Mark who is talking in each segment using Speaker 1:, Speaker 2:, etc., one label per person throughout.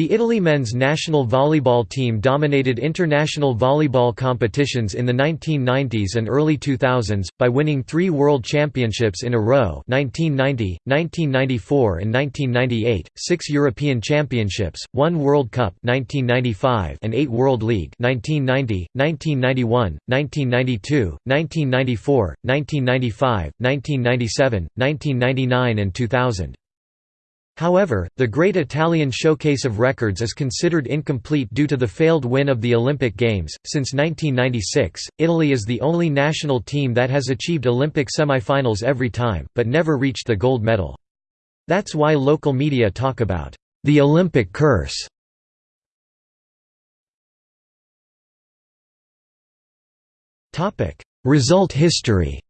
Speaker 1: The Italy men's national volleyball team dominated international volleyball competitions in the 1990s and early 2000s, by winning three World Championships in a row 1990, 1994 and 1998, six European Championships, one World Cup 1995 and eight World League 1990, 1991, 1992, 1994, 1995, 1997, 1999 and 2000. However, the Great Italian Showcase of Records is considered incomplete due to the failed win of the Olympic Games. Since 1996, Italy is the only national team that has achieved Olympic semifinals every time, but never reached the gold medal. That's why local media talk about the Olympic curse. Result history.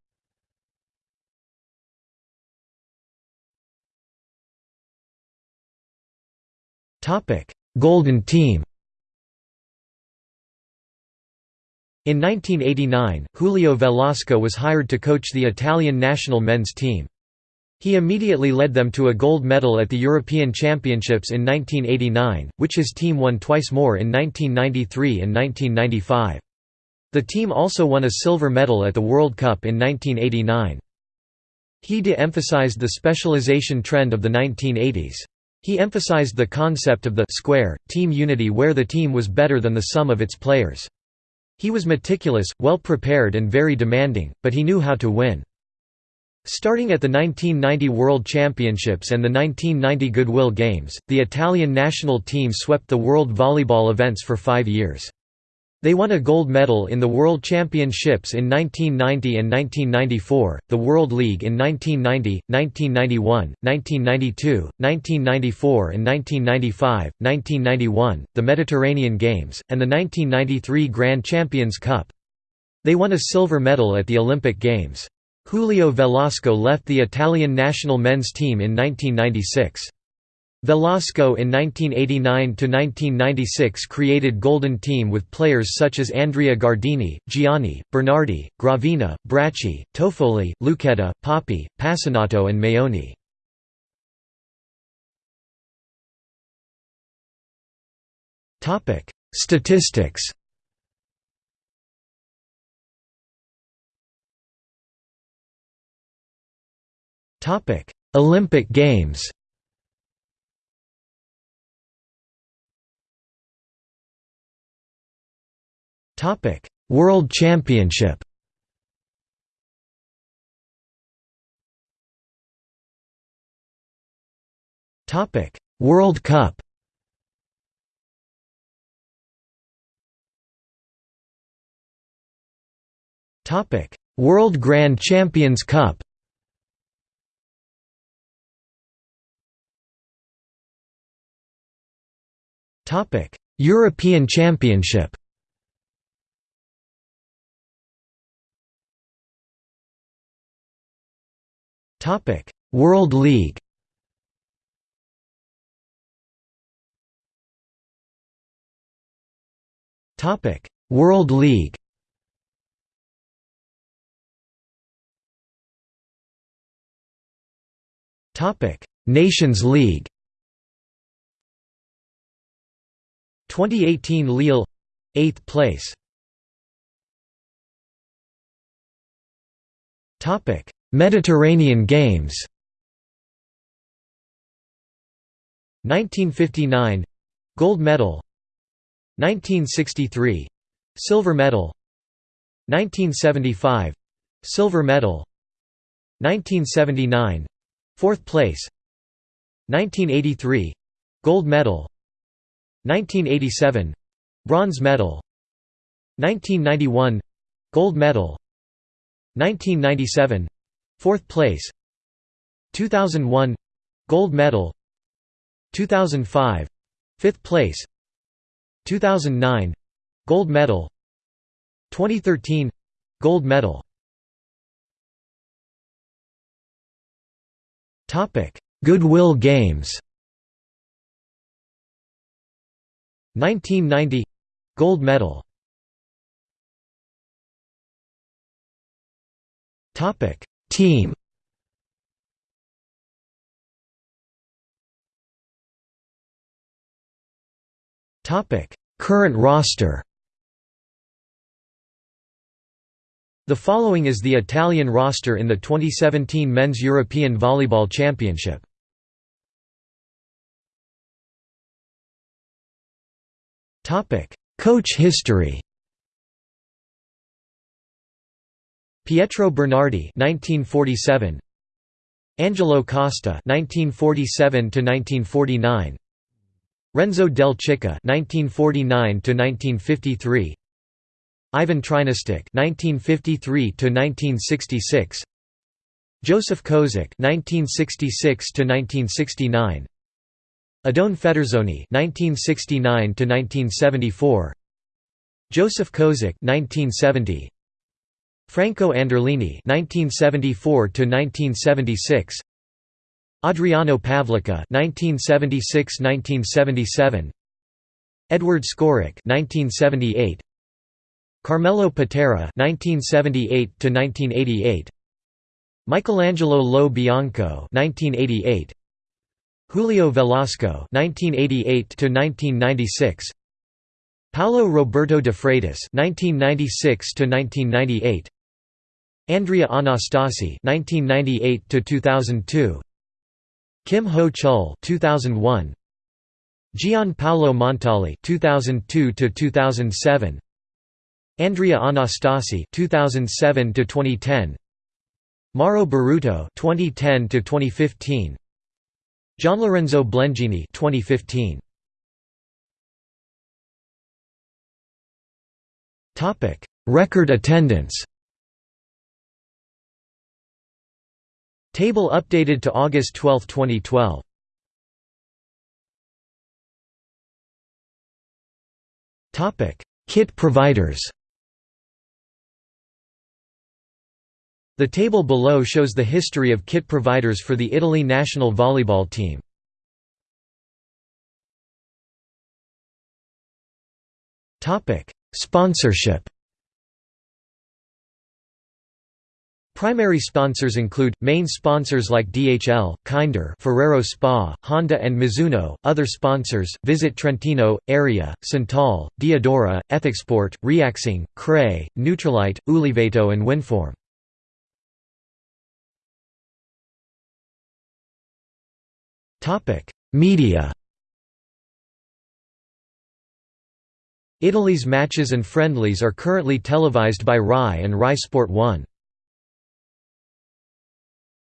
Speaker 1: Topic: Golden Team. In 1989, Julio Velasco was hired to coach the Italian national men's team. He immediately led them to a gold medal at the European Championships in 1989, which his team won twice more in 1993 and 1995. The team also won a silver medal at the World Cup in 1989. He de-emphasized the specialization trend of the 1980s. He emphasized the concept of the square, team unity where the team was better than the sum of its players. He was meticulous, well prepared and very demanding, but he knew how to win. Starting at the 1990 World Championships and the 1990 Goodwill Games, the Italian national team swept the world volleyball events for five years. They won a gold medal in the World Championships in 1990 and 1994, the World League in 1990, 1991, 1992, 1994 and 1995, 1991, the Mediterranean Games, and the 1993 Grand Champions Cup. They won a silver medal at the Olympic Games. Julio Velasco left the Italian national men's team in 1996. Velasco in 1989–1996 created Golden Team with players such as Andrea Gardini, Giani, Bernardi, Gravina, Bracci, Tofoli, Lucchetta, Papi, Passinato and Maione. Statistics Olympic Games Topic: World Championship. Topic: World Cup. Topic: World Grand Champions Cup. Topic: European Championship. Topic: World League. Topic: World League. Topic: Nations League. 2018 Lille 8th place. Topic: Mediterranean Games. 1959 — Gold medal. 1963 — Silver medal. 1975 — Silver medal. 1979 — Fourth place. 1983 — Gold medal. 1987 — Bronze medal. 1991 — Gold medal. 1997 Fourth place 2001 — Gold medal 2005 — Fifth place 2009 — Gold medal 2013 — Gold medal. Topic Goodwill Games. 1990 — Gold medal Team. Current roster. The following is the Italian roster in the 2017 Men's European Volleyball Championship. Coach history Pietro Bernardi 1947 Angelo Costa 1947 to 1949 Renzo Del Chica 1949 to 1953 Ivan Trinastic 1953 to 1966 Joseph Kozik 1966 to 1969 Oddone Federzoni 1969 to 1974 Joseph Kozik 1970 Franco Anderlini 1974 to 1976 Adriano Pavlica 1976–1977 Edward Skorek 1978 Carmelo Patera (1978–1988), Michelangelo Lo Bianco (1988), Julio Velasco (1988–1996), Paolo Roberto de Freitas (1996–1998), Andrea Anastasi (1998–2002), Kim Ho Chul (2001), Gian Paolo Montali (2002–2007). Andrea Anastasi (2007–2010), Mauro Berruto 2010 to 2015 Gianlorenzo Blengini 2015 Topic Record attendance Table updated to August 12, 2012 Topic Kit providers. The table below shows the history of kit providers for the Italy national volleyball team. Sponsorship Primary sponsors include, main sponsors like DHL, Kinder Ferrero Spa, Honda and Mizuno, other sponsors, Visit Trentino, Area, Santal, Diadora, Ethicsport, Reaxing, Cray, Nutrilite, Uliveto and Winform. Topic: Media Italy's matches and friendlies are currently televised by RAI and RAI Sport 1.